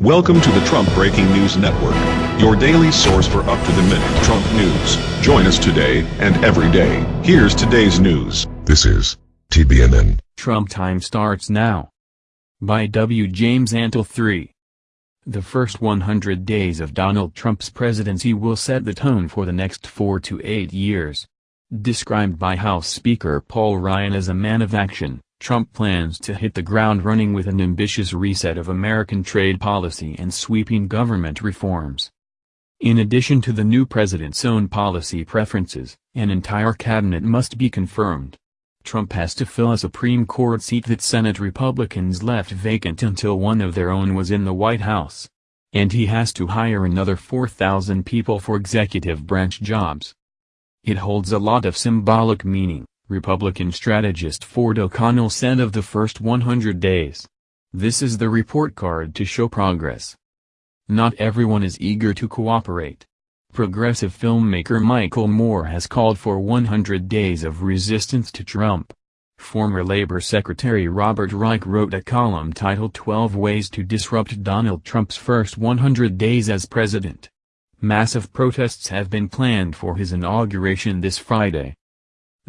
Welcome to the Trump Breaking News Network, your daily source for up-to-the-minute Trump news. Join us today and every day. Here's today's news. This is TBNN. Trump Time starts now. By W. James Antle 3. The first 100 days of Donald Trump's presidency will set the tone for the next four to eight years. Described by House Speaker Paul Ryan as a man of action, Trump plans to hit the ground running with an ambitious reset of American trade policy and sweeping government reforms. In addition to the new president's own policy preferences, an entire cabinet must be confirmed. Trump has to fill a Supreme Court seat that Senate Republicans left vacant until one of their own was in the White House. And he has to hire another 4,000 people for executive branch jobs. It holds a lot of symbolic meaning. Republican strategist Ford O'Connell said of the first 100 days. This is the report card to show progress. Not everyone is eager to cooperate. Progressive filmmaker Michael Moore has called for 100 days of resistance to Trump. Former Labor Secretary Robert Reich wrote a column titled 12 Ways to Disrupt Donald Trump's First 100 Days as President. Massive protests have been planned for his inauguration this Friday.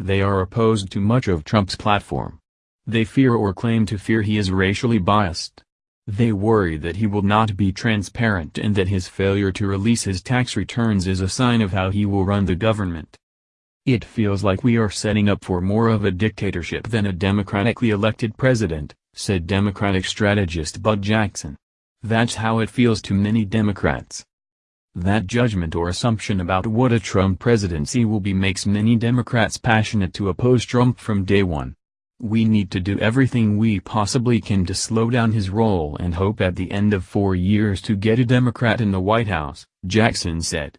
They are opposed to much of Trump's platform. They fear or claim to fear he is racially biased. They worry that he will not be transparent and that his failure to release his tax returns is a sign of how he will run the government. It feels like we are setting up for more of a dictatorship than a democratically elected president, said Democratic strategist Bud Jackson. That's how it feels to many Democrats. That judgment or assumption about what a Trump presidency will be makes many Democrats passionate to oppose Trump from day one. We need to do everything we possibly can to slow down his role and hope at the end of four years to get a Democrat in the White House, Jackson said.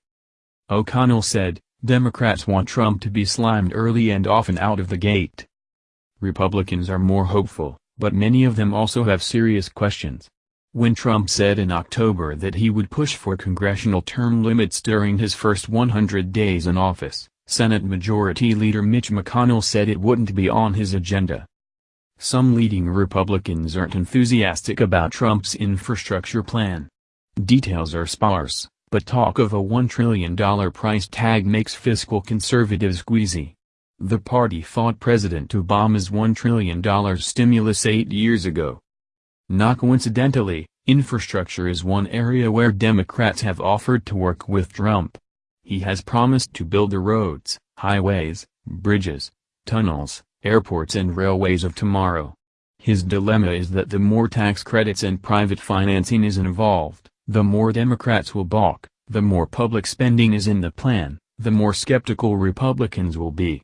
O'Connell said, Democrats want Trump to be slimed early and often out of the gate. Republicans are more hopeful, but many of them also have serious questions. When Trump said in October that he would push for congressional term limits during his first 100 days in office, Senate Majority Leader Mitch McConnell said it wouldn't be on his agenda. Some leading Republicans aren't enthusiastic about Trump's infrastructure plan. Details are sparse, but talk of a $1 trillion price tag makes fiscal conservatives queasy. The party fought President Obama's $1 trillion stimulus eight years ago. Not coincidentally, infrastructure is one area where Democrats have offered to work with Trump. He has promised to build the roads, highways, bridges, tunnels, airports and railways of tomorrow. His dilemma is that the more tax credits and private financing is involved, the more Democrats will balk, the more public spending is in the plan, the more skeptical Republicans will be.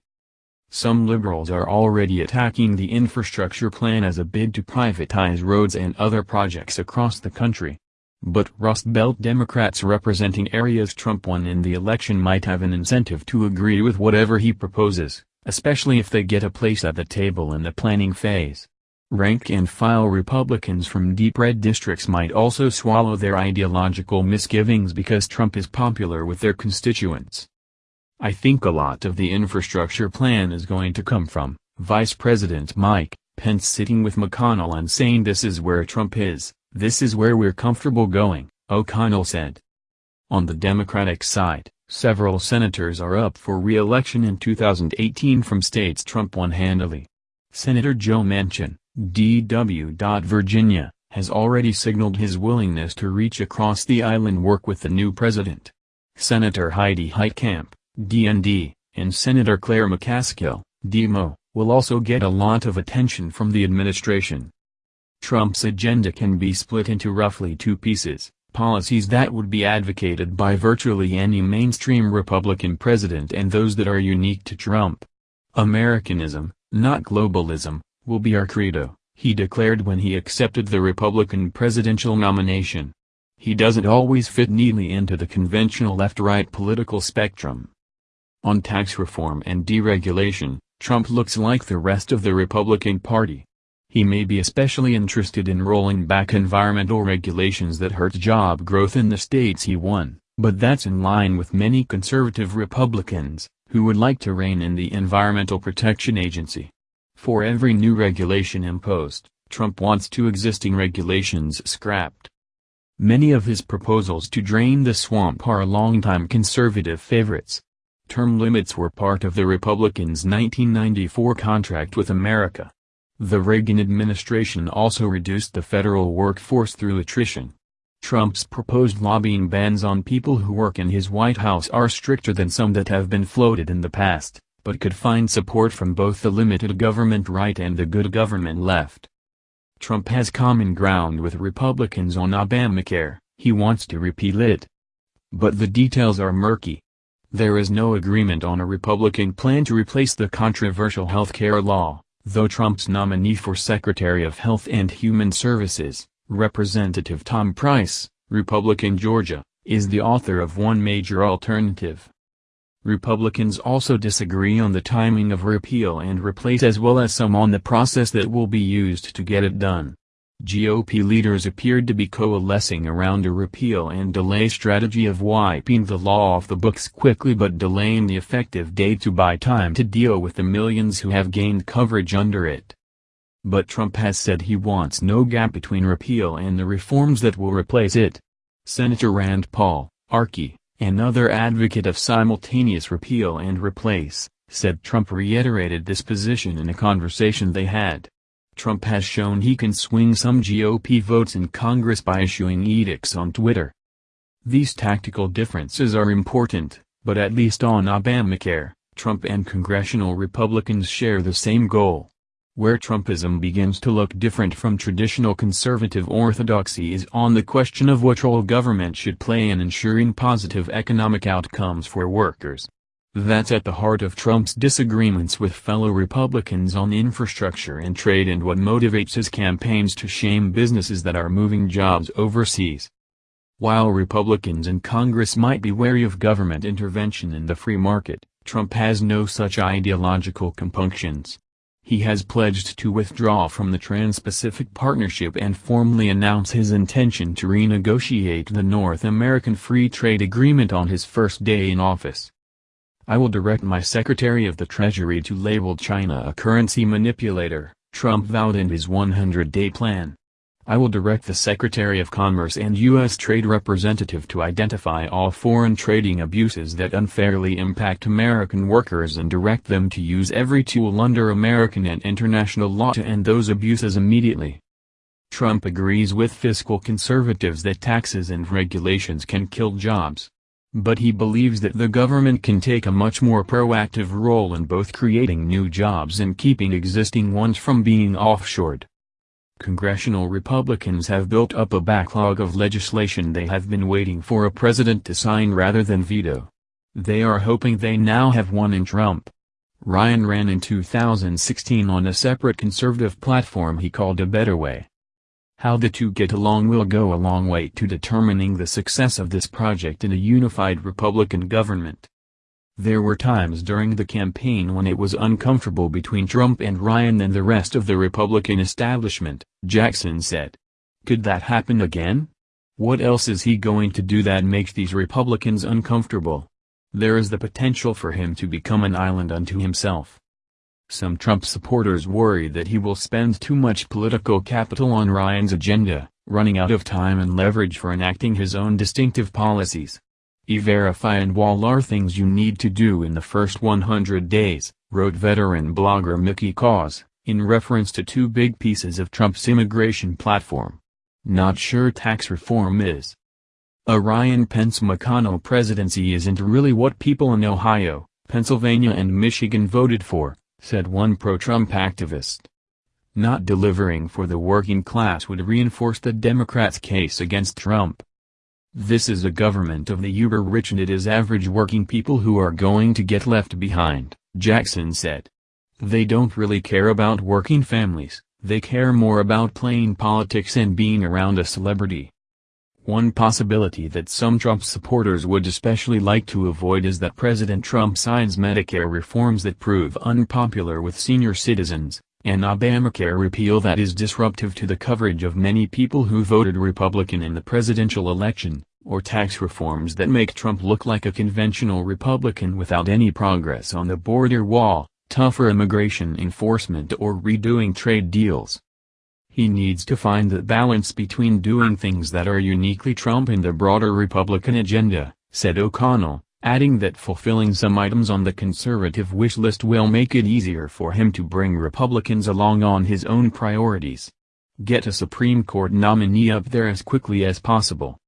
Some liberals are already attacking the infrastructure plan as a bid to privatize roads and other projects across the country. But Rust Belt Democrats representing areas Trump won in the election might have an incentive to agree with whatever he proposes, especially if they get a place at the table in the planning phase. Rank-and-file Republicans from deep red districts might also swallow their ideological misgivings because Trump is popular with their constituents. I think a lot of the infrastructure plan is going to come from Vice President Mike Pence sitting with McConnell and saying this is where Trump is, this is where we're comfortable going, O'Connell said. On the Democratic side, several senators are up for re-election in 2018 from states Trump won handily. Senator Joe Manchin, D.W. Virginia, has already signaled his willingness to reach across the aisle and work with the new president. Senator Heidi Heitkamp, DND, and Senator Claire McCaskill, DMO, will also get a lot of attention from the administration. Trump's agenda can be split into roughly two pieces, policies that would be advocated by virtually any mainstream Republican president and those that are unique to Trump. Americanism, not globalism, will be our credo, he declared when he accepted the Republican presidential nomination. He doesn't always fit neatly into the conventional left-right political spectrum. On tax reform and deregulation, Trump looks like the rest of the Republican Party. He may be especially interested in rolling back environmental regulations that hurt job growth in the states he won, but that's in line with many conservative Republicans, who would like to rein in the Environmental Protection Agency. For every new regulation imposed, Trump wants two existing regulations scrapped. Many of his proposals to drain the swamp are longtime conservative favorites. Term limits were part of the Republicans' 1994 contract with America. The Reagan administration also reduced the federal workforce through attrition. Trump's proposed lobbying bans on people who work in his White House are stricter than some that have been floated in the past, but could find support from both the limited government right and the good government left. Trump has common ground with Republicans on Obamacare, he wants to repeal it. But the details are murky. There is no agreement on a Republican plan to replace the controversial health care law, though Trump's nominee for Secretary of Health and Human Services, Representative Tom Price, Republican Georgia, is the author of one major alternative. Republicans also disagree on the timing of repeal and replace as well as some on the process that will be used to get it done. GOP leaders appeared to be coalescing around a repeal and delay strategy of wiping the law off the books quickly but delaying the effective date to buy time to deal with the millions who have gained coverage under it. But Trump has said he wants no gap between repeal and the reforms that will replace it. Senator Rand Paul, Archie, Another advocate of simultaneous repeal and replace, said Trump reiterated this position in a conversation they had. Trump has shown he can swing some GOP votes in Congress by issuing edicts on Twitter. These tactical differences are important, but at least on Obamacare, Trump and congressional Republicans share the same goal. Where Trumpism begins to look different from traditional conservative orthodoxy is on the question of what role government should play in ensuring positive economic outcomes for workers. That's at the heart of Trump's disagreements with fellow Republicans on infrastructure and trade and what motivates his campaigns to shame businesses that are moving jobs overseas. While Republicans in Congress might be wary of government intervention in the free market, Trump has no such ideological compunctions. He has pledged to withdraw from the Trans-Pacific Partnership and formally announce his intention to renegotiate the North American Free Trade Agreement on his first day in office. I will direct my Secretary of the Treasury to label China a currency manipulator, Trump vowed in his 100-day plan. I will direct the Secretary of Commerce and U.S. Trade Representative to identify all foreign trading abuses that unfairly impact American workers and direct them to use every tool under American and international law to end those abuses immediately. Trump agrees with fiscal conservatives that taxes and regulations can kill jobs. But he believes that the government can take a much more proactive role in both creating new jobs and keeping existing ones from being offshored. Congressional Republicans have built up a backlog of legislation they have been waiting for a president to sign rather than veto. They are hoping they now have one in Trump. Ryan ran in 2016 on a separate conservative platform he called A Better Way. How the two get along will go a long way to determining the success of this project in a unified Republican government. There were times during the campaign when it was uncomfortable between Trump and Ryan and the rest of the Republican establishment, Jackson said. Could that happen again? What else is he going to do that makes these Republicans uncomfortable? There is the potential for him to become an island unto himself. Some Trump supporters worry that he will spend too much political capital on Ryan's agenda, running out of time and leverage for enacting his own distinctive policies. E-Verify and Wall are things you need to do in the first 100 days, wrote veteran blogger Mickey Kaus, in reference to two big pieces of Trump's immigration platform. Not sure tax reform is. A Ryan Pence McConnell presidency isn't really what people in Ohio, Pennsylvania and Michigan voted for, said one pro-Trump activist. Not delivering for the working class would reinforce the Democrats' case against Trump. This is a government of the uber-rich and it is average working people who are going to get left behind, Jackson said. They don't really care about working families, they care more about playing politics and being around a celebrity. One possibility that some Trump supporters would especially like to avoid is that President Trump signs Medicare reforms that prove unpopular with senior citizens, an Obamacare repeal that is disruptive to the coverage of many people who voted Republican in the presidential election, or tax reforms that make Trump look like a conventional Republican without any progress on the border wall, tougher immigration enforcement or redoing trade deals. He needs to find the balance between doing things that are uniquely Trump and the broader Republican agenda, said O'Connell, adding that fulfilling some items on the conservative wish list will make it easier for him to bring Republicans along on his own priorities. Get a Supreme Court nominee up there as quickly as possible.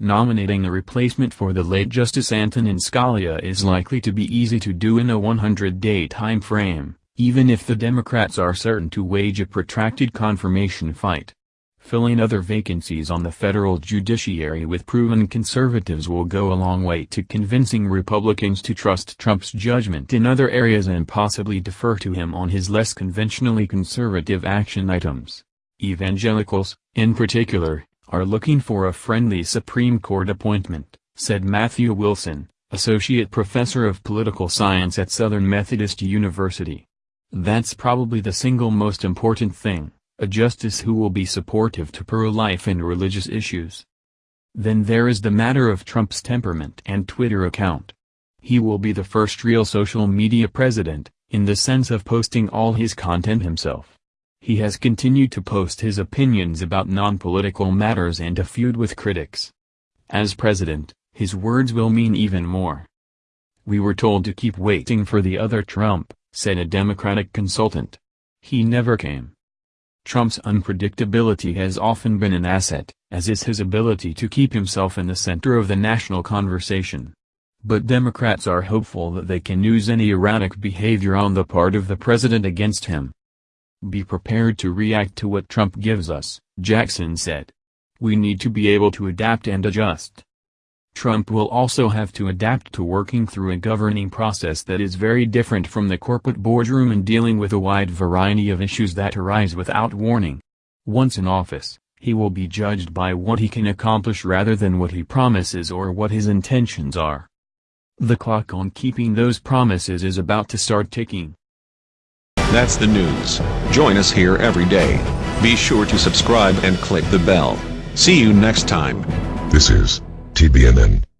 Nominating a replacement for the late Justice Antonin Scalia is likely to be easy to do in a 100-day time frame, even if the Democrats are certain to wage a protracted confirmation fight. Filling other vacancies on the federal judiciary with proven conservatives will go a long way to convincing Republicans to trust Trump's judgment in other areas and possibly defer to him on his less conventionally conservative action items. Evangelicals, in particular, are looking for a friendly Supreme Court appointment, said Matthew Wilson, associate professor of political science at Southern Methodist University. That's probably the single most important thing, a justice who will be supportive to pro-life and religious issues. Then there is the matter of Trump's temperament and Twitter account. He will be the first real social media president, in the sense of posting all his content himself. He has continued to post his opinions about non-political matters and to feud with critics. As president, his words will mean even more. We were told to keep waiting for the other Trump, said a Democratic consultant. He never came. Trump's unpredictability has often been an asset, as is his ability to keep himself in the center of the national conversation. But Democrats are hopeful that they can use any erratic behavior on the part of the president against him. Be prepared to react to what Trump gives us, Jackson said. We need to be able to adapt and adjust. Trump will also have to adapt to working through a governing process that is very different from the corporate boardroom and dealing with a wide variety of issues that arise without warning. Once in office, he will be judged by what he can accomplish rather than what he promises or what his intentions are. The clock on keeping those promises is about to start ticking. That's the news. Join us here every day. Be sure to subscribe and click the bell. See you next time. This is TBNN.